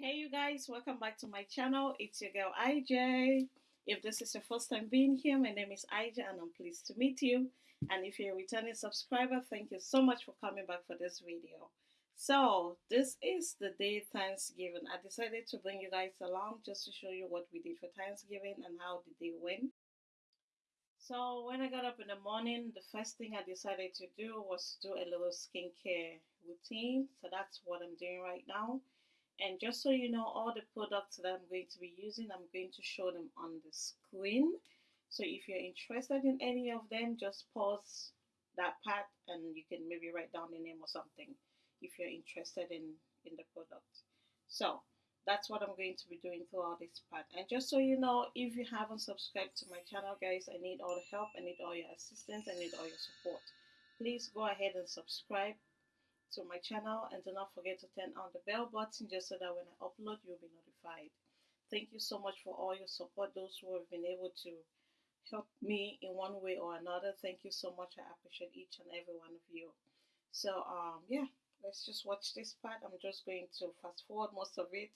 Hey you guys, welcome back to my channel. It's your girl IJ. If this is your first time being here, my name is IJ and I'm pleased to meet you. And if you're a returning subscriber, thank you so much for coming back for this video. So this is the day Thanksgiving. I decided to bring you guys along just to show you what we did for Thanksgiving and how the day went. So when I got up in the morning, the first thing I decided to do was do a little skincare routine. So that's what I'm doing right now. And just so you know, all the products that I'm going to be using, I'm going to show them on the screen. So if you're interested in any of them, just pause that part and you can maybe write down the name or something if you're interested in, in the product. So that's what I'm going to be doing throughout this part. And just so you know, if you haven't subscribed to my channel, guys, I need all the help, I need all your assistance, I need all your support. Please go ahead and subscribe to my channel and do not forget to turn on the bell button just so that when I upload you'll be notified. Thank you so much for all your support, those who have been able to help me in one way or another. Thank you so much. I appreciate each and every one of you. So um yeah, let's just watch this part. I'm just going to fast forward most of it.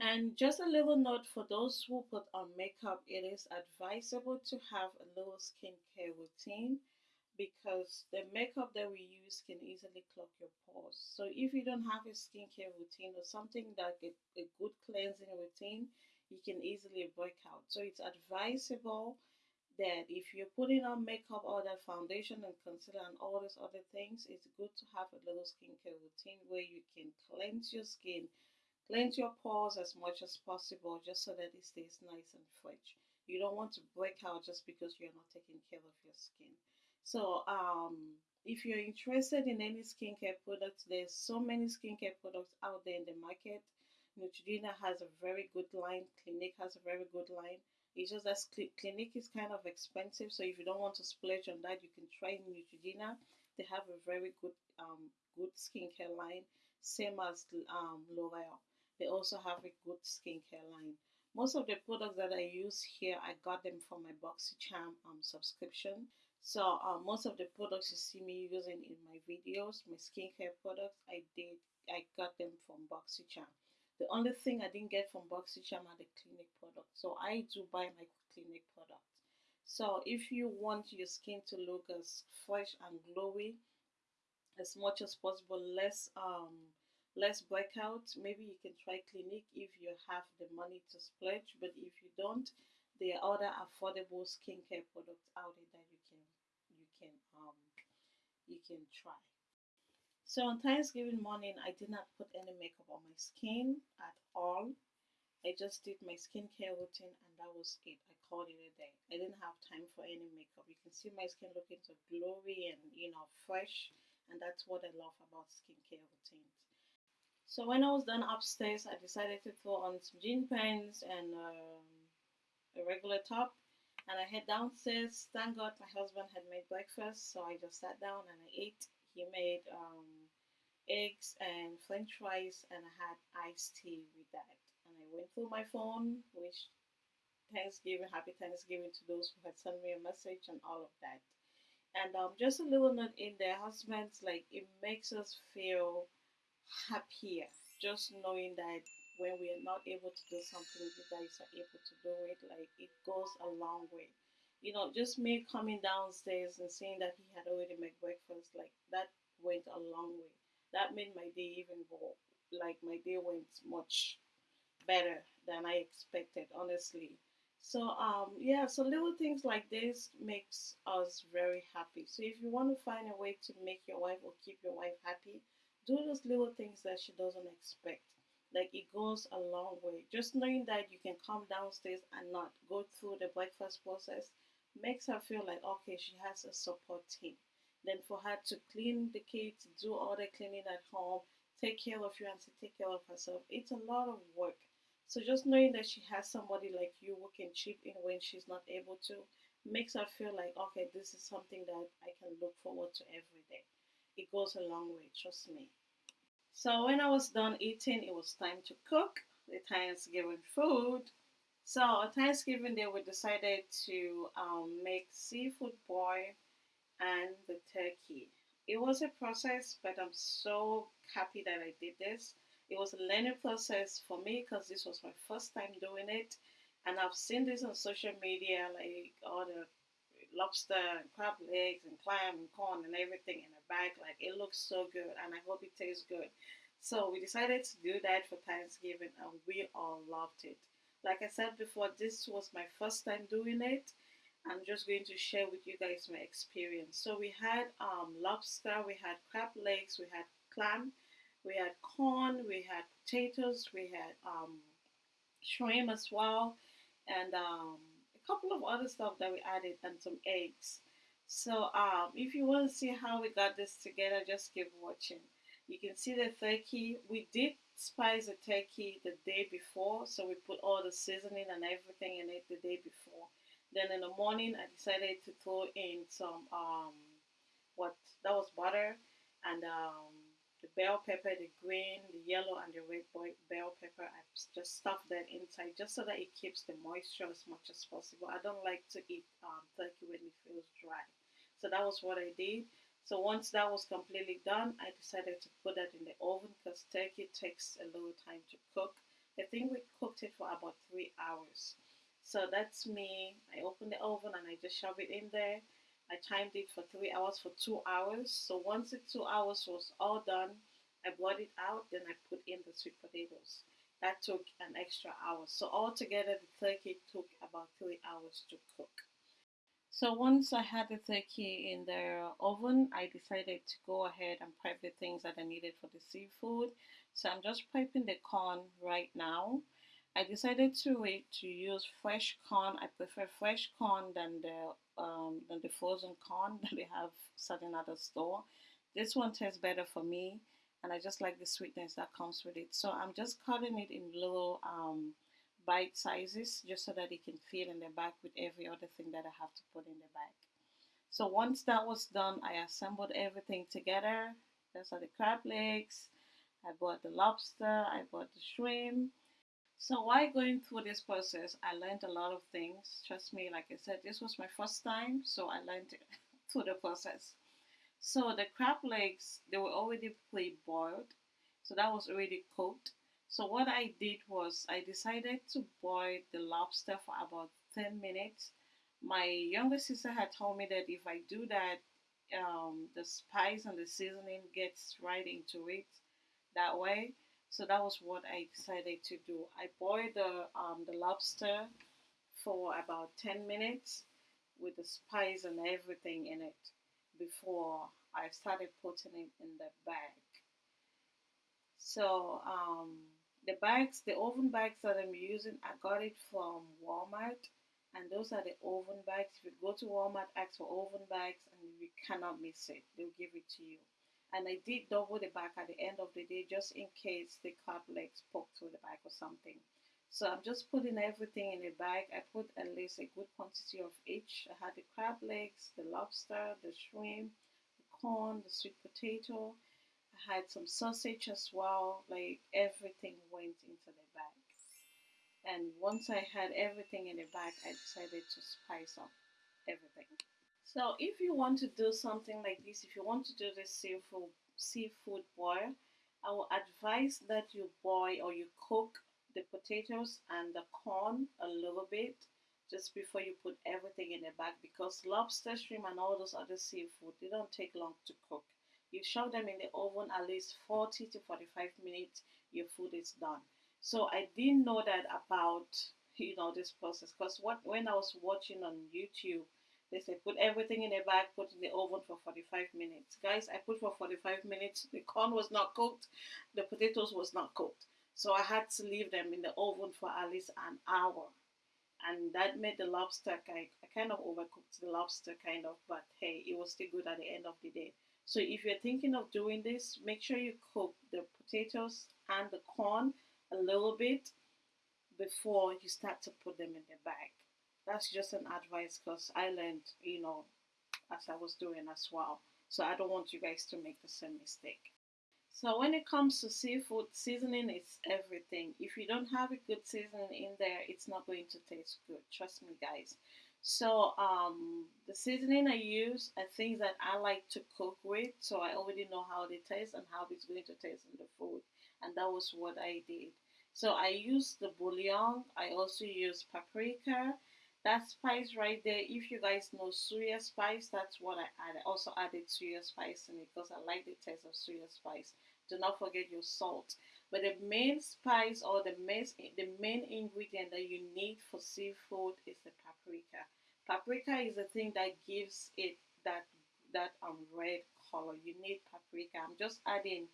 And just a little note for those who put on makeup, it is advisable to have a little skincare routine because the makeup that we use can easily clog your pores. So if you don't have a skincare routine or something like a, a good cleansing routine, you can easily break out. So it's advisable that if you're putting on makeup or that foundation and concealer and all those other things, it's good to have a little skincare routine where you can cleanse your skin, cleanse your pores as much as possible just so that it stays nice and fresh. You don't want to break out just because you're not taking care of your skin. So um, if you're interested in any skincare products, there's so many skincare products out there in the market. Neutrogena has a very good line. Clinique has a very good line. It's just that Clinique is kind of expensive, so if you don't want to splurge on that, you can try Neutrogena. They have a very good um, good skincare line, same as um, L'Oreal. They also have a good skincare line. Most of the products that I use here, I got them from my BoxyCharm um, subscription. So uh, most of the products you see me using in my videos, my skincare products, I did, I got them from BoxyCharm. The only thing I didn't get from BoxyCharm are the Clinique products. So I do buy my Clinique products. So if you want your skin to look as fresh and glowy as much as possible, less um less breakout, maybe you can try Clinique if you have the money to splurge. But if you don't, there are other affordable skincare products out there that you you can try. So on Thanksgiving morning, I did not put any makeup on my skin at all. I just did my skincare routine and that was it. I called it a day. I didn't have time for any makeup. You can see my skin looking so glowy and you know fresh and that's what I love about skincare routines. So when I was done upstairs, I decided to throw on some jean pants and um, a regular top and I head downstairs. Thank God my husband had made breakfast, so I just sat down and I ate. He made um, eggs and french fries, and I had iced tea with that. And I went through my phone, which Thanksgiving, happy Thanksgiving to those who had sent me a message and all of that. And um, just a little note in there, husbands, like it makes us feel happier just knowing that when we are not able to do something, you guys are able to do it. Like it goes a long way. You know, just me coming downstairs and seeing that he had already made breakfast, like that went a long way. That made my day even more like my day went much better than I expected, honestly. So um yeah, so little things like this makes us very happy. So if you want to find a way to make your wife or keep your wife happy, do those little things that she doesn't expect like it goes a long way. Just knowing that you can come downstairs and not go through the breakfast process makes her feel like okay, she has a support team. Then for her to clean the kids, do all the cleaning at home, take care of you and to take care of herself, it's a lot of work. So just knowing that she has somebody like you who can chip in when she's not able to makes her feel like okay, this is something that I can look forward to every day. It goes a long way, trust me. So when I was done eating, it was time to cook the Thanksgiving food. So on Thanksgiving Day, we decided to um, make seafood boil and the turkey. It was a process, but I'm so happy that I did this. It it was a learning process for me because this was my first time doing it, and I've seen this on social media, like all the lobster and crab legs and clam and corn and everything in a bag. Like it looks so good, and I hope it tastes good. So we decided to do that for Thanksgiving, and we all loved it. Like I said before, this was my first time doing it. I'm just going to share with you guys my experience. So we had um, lobster, we had crab legs, we had clam, we had corn, we had potatoes, we had um, shrimp as well, and um, couple of other stuff that we added, and some eggs. So um, if you want to see how we got this together, just keep watching. You can see the turkey. We did spice the turkey the day before, so we put all the seasoning and everything in it the day before. Then in the morning, I decided to throw in some um, what that was butter and um, the bell pepper, the green, the yellow, and the red bell pepper. I just stuff that inside just so that it keeps the moisture as much as possible. I don't like to eat um, turkey when it feels dry, so that was what I did. So once that was completely done, I decided to put that in the oven because turkey takes a little time to cook. I think we cooked it for about three hours. So that's me. I open the oven and I just shove it in there. I timed it for three hours for two hours. So once the two hours was all done, I brought it out. Then I put in the sweet potatoes. That took an extra hour. So altogether, the turkey took about three hours to cook. So once I had the turkey in the oven, I decided to go ahead and prep the things that I needed for the seafood. So I'm just prepping the corn right now. I decided to wait to use fresh corn. I prefer fresh corn than the um, than the frozen corn that they have at the store. This one tastes better for me, and I just like the sweetness that comes with it. So I'm just cutting it in little um, bite sizes just so that it can fit in the bag with every other thing that I have to put in the bag. So once that was done, I assembled everything together. Those are the crab legs. I bought the lobster. I bought the shrimp. So while going through this process, I learned a lot of things. Trust me, like I said, this was my first time, so I learned through the process. So the crab legs, they were already pre-boiled, so that was already cooked. So what I did was I decided to boil the lobster for about 10 minutes. My younger sister had told me that if I do that, um, the spice and the seasoning gets right into it that way. So that was what I decided to do. I boiled the, um, the lobster for about 10 minutes with the spice and everything in it before I started putting it in the bag. So um, the bags, the oven bags that I'm using, I got it from Walmart. And those are the oven bags. If you go to Walmart, ask for oven bags and you cannot miss it. They'll give it to you and I did double the back at the end of the day just in case the crab legs poke through the back or something. So I'm just putting everything in a bag. I put at least a good quantity of each. I had the crab legs, the lobster, the shrimp, the corn, the sweet potato. I had some sausage as well. Like everything went into the bag. And once I had everything in the bag, I decided to spice up everything. So if you want to do something like this, if you want to do this seafood seafood boil, I will advise that you boil or you cook the potatoes and the corn a little bit just before you put everything in the bag because lobster, shrimp, and all those other seafood they don't take long to cook. You shove them in the oven at least 40 to 45 minutes, your food is done. So I didn't know that about you know this process because what when I was watching on YouTube they say put everything in a bag, put in the oven for 45 minutes. Guys, I put for 45 minutes. The corn was not cooked. The potatoes was not cooked. So I had to leave them in the oven for at least an hour. And that made the lobster kind I kind of overcooked the lobster kind of, but hey, it was still good at the end of the day. So if you're thinking of doing this, make sure you cook the potatoes and the corn a little bit before you start to put them in the bag that's just an advice because I learned, you know, as I was doing as well. So I don't want you guys to make the same mistake. So when it comes to seafood, seasoning is everything. If you don't have a good seasoning in there, it's not going to taste good. Trust me, guys. So um, the seasoning I use are things that I like to cook with, so I already know how they taste and how it's going to taste in the food. and that was what I did. So I used the bouillon. I also use paprika. That spice right there, if you guys know suya spice, that's what I added. Also added suya spice in it because I like the taste of suya spice. Do not forget your salt. But the main spice or the main, the main ingredient that you need for seafood is the paprika. Paprika is the thing that gives it that that um red color. You need paprika. I'm just adding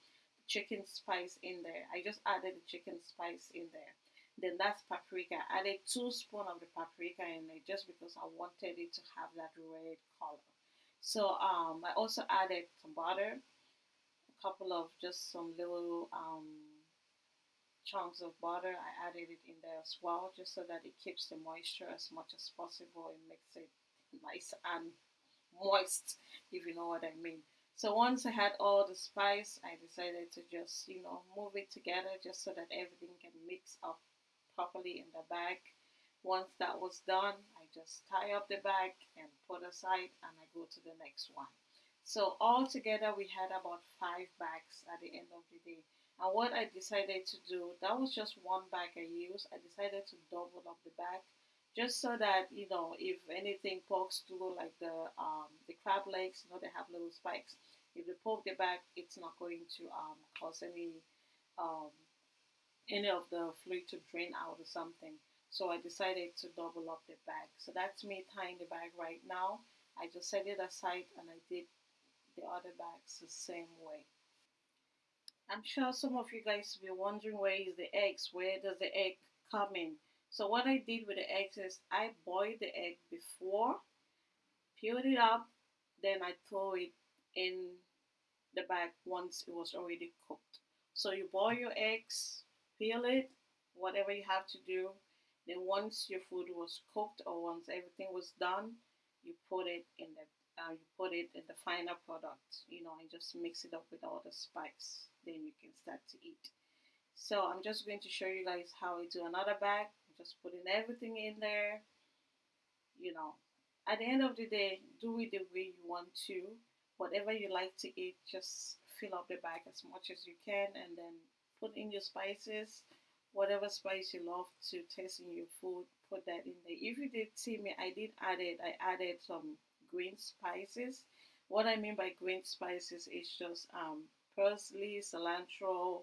chicken spice in there. I just added the chicken spice in there. Then that's paprika. I added two spoon of the paprika in there just because I wanted it to have that red color. So um, I also added some butter, a couple of just some little um, chunks of butter. I added it in there as well just so that it keeps the moisture as much as possible. It makes it nice and moist, if you know what I mean. So once I had all the spice, I decided to just, you know, move it together just so that everything can mix up properly in the bag. Once that was done, I just tie up the bag and put aside and I go to the next one. So all together we had about five bags at the end of the day. And what I decided to do, that was just one bag I used. I decided to double up the bag just so that you know if anything pokes through like the um, the crab legs, you know they have little spikes. If they poke the bag, it's not going to um, cause any um, any of the fluid to drain out or something. So I decided to double up the bag. So that's me tying the bag right now. I just set it aside and I did the other bags the same way. I'm sure some of you guys will be wondering where is the eggs? Where does the egg come in? So what I did with the eggs is I boiled the egg before, peeled it up, then I throw it in the bag once it was already cooked. So you boil your eggs, peel it, whatever you have to do. Then once your food was cooked or once everything was done, you put it in the uh, you put it in the final product, you know, and just mix it up with all the spice. Then you can start to eat. So I'm just going to show you guys how I do another bag. I'm just putting everything in there. You know, at the end of the day, do it the way you want to. Whatever you like to eat, just fill up the bag as much as you can and then put in your spices whatever spice you love to taste in your food put that in there. If you did see me i did add it. I added some green spices. What i mean by green spices is just um, parsley cilantro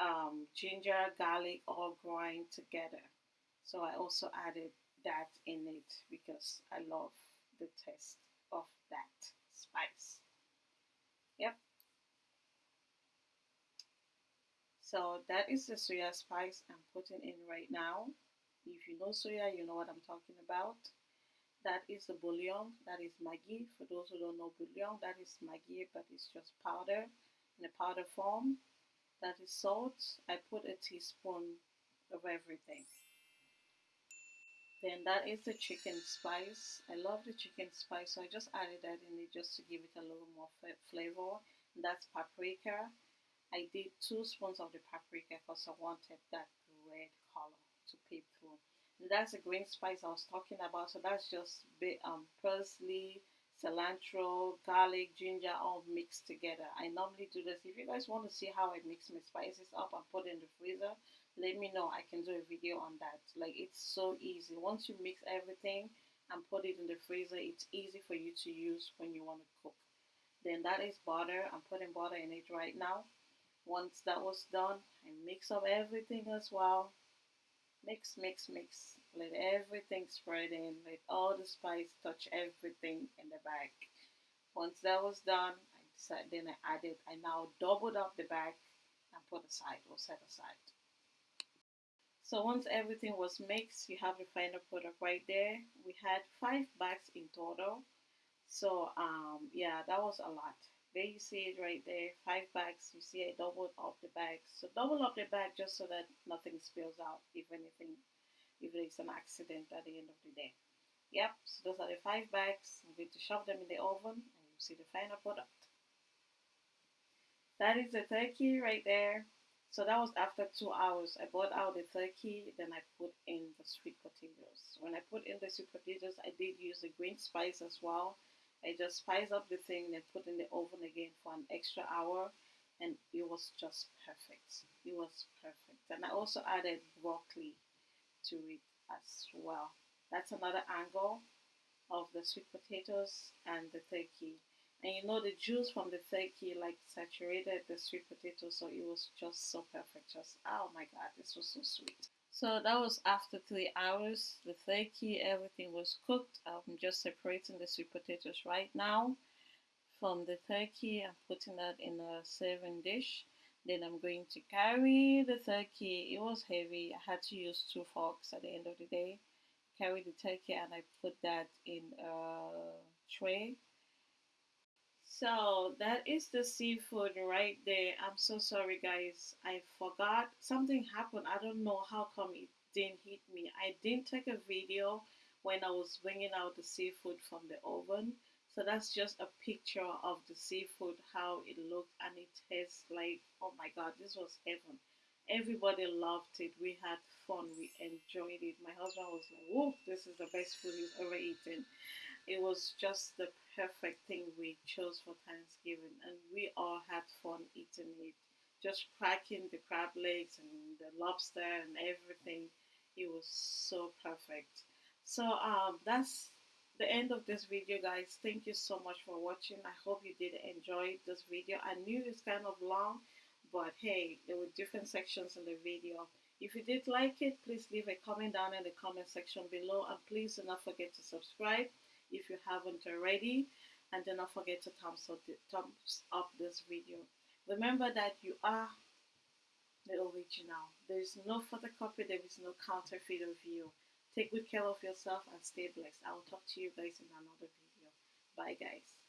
um, ginger garlic all grind together. So i also added that in it because i love the taste of that spice. Yep So that is the suya spice I'm putting in right now. If you know suya, you know what I'm talking about. That is the bouillon. That is Maggi. For those who don't know bouillon, that is Maggi, but it's just powder in a powder form. That is salt. I put a teaspoon of everything. Then that is the chicken spice. I love the chicken spice, so I just added that in it just to give it a little more flavor. And that's paprika. I did two spoons of the paprika because I wanted that red color to peep through. And that's the green spice I was talking about. So that's just bit, um, parsley, cilantro, garlic, ginger all mixed together. I normally do this. If you guys want to see how I mix my spices up and put in the freezer, let me know. I can do a video on that. Like it's so easy. Once you mix everything and put it in the freezer, it's easy for you to use when you want to cook. Then that is butter. I'm putting butter in it right now. Once that was done, I mix up everything as well. Mix, mix, mix. Let everything spread in. Let all the spice touch everything in the bag. Once that was done, I decided, then I added, I now doubled up the bag and put aside or set aside. So once everything was mixed, you have the final product right there. We had five bags in total. So um, yeah, that was a lot. There you see it right there, five bags. You see I doubled up the bags. So double up the bag just so that nothing spills out, if anything, if there's an accident at the end of the day. Yep, so those are the five bags. I'm going to shove them in the oven and you see the final product. That is the turkey right there. So that was after two hours. I brought out the turkey, then I put in the sweet potatoes. When I put in the sweet potatoes, I did use the green spice as well I just spice up the thing and put in the oven again for an extra hour. and it was just perfect. It was perfect. And I also added broccoli to it as well. That's another angle of the sweet potatoes and the turkey. And you know the juice from the turkey like saturated the sweet potato so it was just so perfect. Just oh my god, this was so sweet. So that was after three hours. The turkey, everything was cooked. I'm just separating the sweet potatoes right now from the turkey. I'm putting that in a serving dish. Then I'm going to carry the turkey. It was heavy. I had to use two forks at the end of the day. Carry the turkey and I put that in a tray. So that is the seafood right there. I'm so sorry guys. I forgot something happened. I don't know how come it didn't hit me. I didn't take a video when I was bringing out the seafood from the oven. So that's just a picture of the seafood, how it looked, and it tastes like, oh my god, this was heaven. Everybody loved it. We had fun. We enjoyed it. My husband was like, whoa, this is the best food he's ever eaten. It was just the perfect thing we chose for Thanksgiving, and we all had fun eating it. Just cracking the crab legs and the lobster and everything. It was so perfect. So um, that's the end of this video guys thank you so much for watching i hope you did enjoy this video i knew it's kind of long but hey there were different sections in the video if you did like it please leave a comment down in the comment section below and please do not forget to subscribe if you haven't already and do not forget to thumbs up, thumbs up this video remember that you are the original there is no photocopy there is no counterfeit of you Take good care of yourself and stay blessed. I will talk to you guys in another video. Bye, guys.